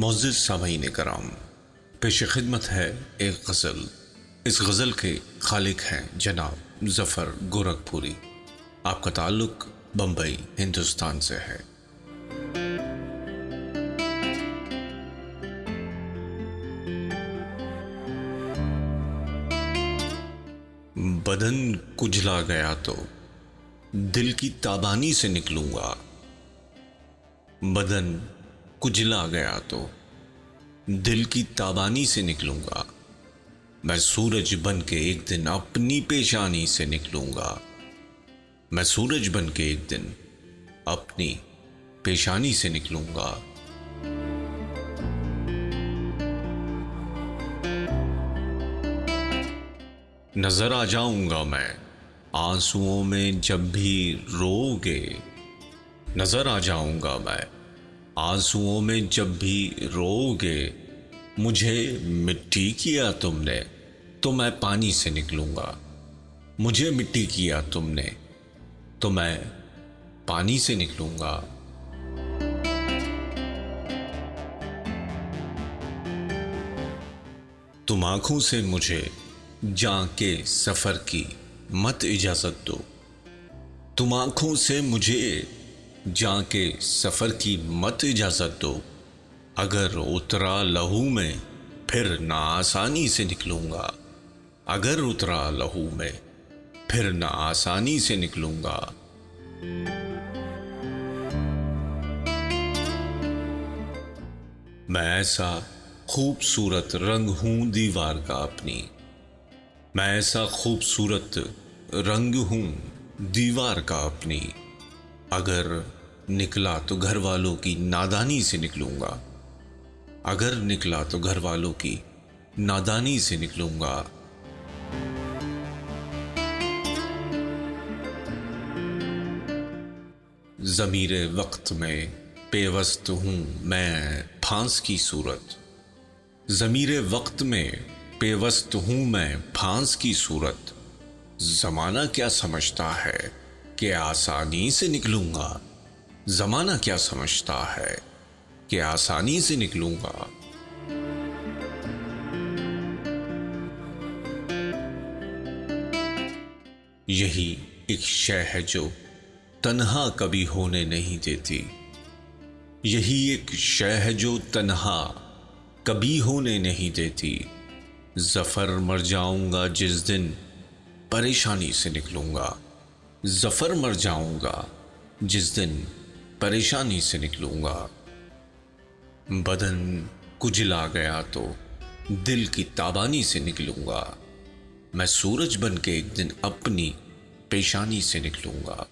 معزز سامعین کرام، پیش خدمت ہے ایک غزل۔ اس غزل کے خالق ہیں جناب ظفر گورکھ پوری۔ آپ کا تعلق بمبئی، ہندوستان سے ہے۔ بدن کجلا گیا تو دل کی تابانی سے نکلوں گا۔ بدن کجلا گیا تو دل کی تابانی سے نکلوں گا۔ میں سورج بن کے ایک دن اپنی پیشانی سے نکلوں گا۔ میں سورج بن کے ایک دن اپنی پیشانی سے نکلوں گا۔ نظر آ جاؤں گا میں آنسوؤں میں جب بھی رو گے۔ نظر آ جاؤں گا میں آنسوؤں میں جب بھی رو گے، مجھے مٹی کیا تم نے، تو میں پانی سے نکلوں گا۔ مجھے مٹی کیا تم نے، تو میں پانی سے نکلوں گا۔ تم آنکھوں سے مجھے جاں کے سفر کی مت اجازت دو۔ تم آنکھوں سے مجھے جاں کے سفر کی مت اجازت دو۔ اگر اترا لہو میں، پھر نہ آسانی سے نکلوں گا۔ اگر اترا لہو میں، پھر نہ آسانی سے نکلوں گا۔ میں ایسا خوبصورت رنگ ہوں دیوار کا اپنی۔ میں ایسا خوبصورت رنگ ہوں دیوار کا اپنی۔ اگر نکلا تو گھر والوں کی نادانی سے نکلوں گا۔ اگر نکلا تو گھر والوں کی نادانی سے نکلوں گا۔ ضمیر وقت میں پیوست ہوں میں پھانس کی صورت۔ ضمیر وقت میں پیوست ہوں میں پھانس کی صورت۔ زمانہ کیا سمجھتا ہے؟ کہ آسانی سے نکلوں گا۔ زمانہ کیا سمجھتا ہے کہ آسانی سے نکلوں گا۔ یہی ایک شے ہے جو تنہا کبھی ہونے نہیں دیتی۔ یہی ایک شے ہے جو تنہا کبھی ہونے نہیں دیتی۔ ظفر مر جاؤں گا جس دن پریشانی سے نکلوں گا۔ ظفر مر جاؤں گا، جس دن پریشانی سے نکلوں گا۔ بدن کجلا گیا تو دل کی تابانی سے نکلوں گا۔ میں سورج بن کے ایک دن اپنی پیشانی سے نکلوں گا۔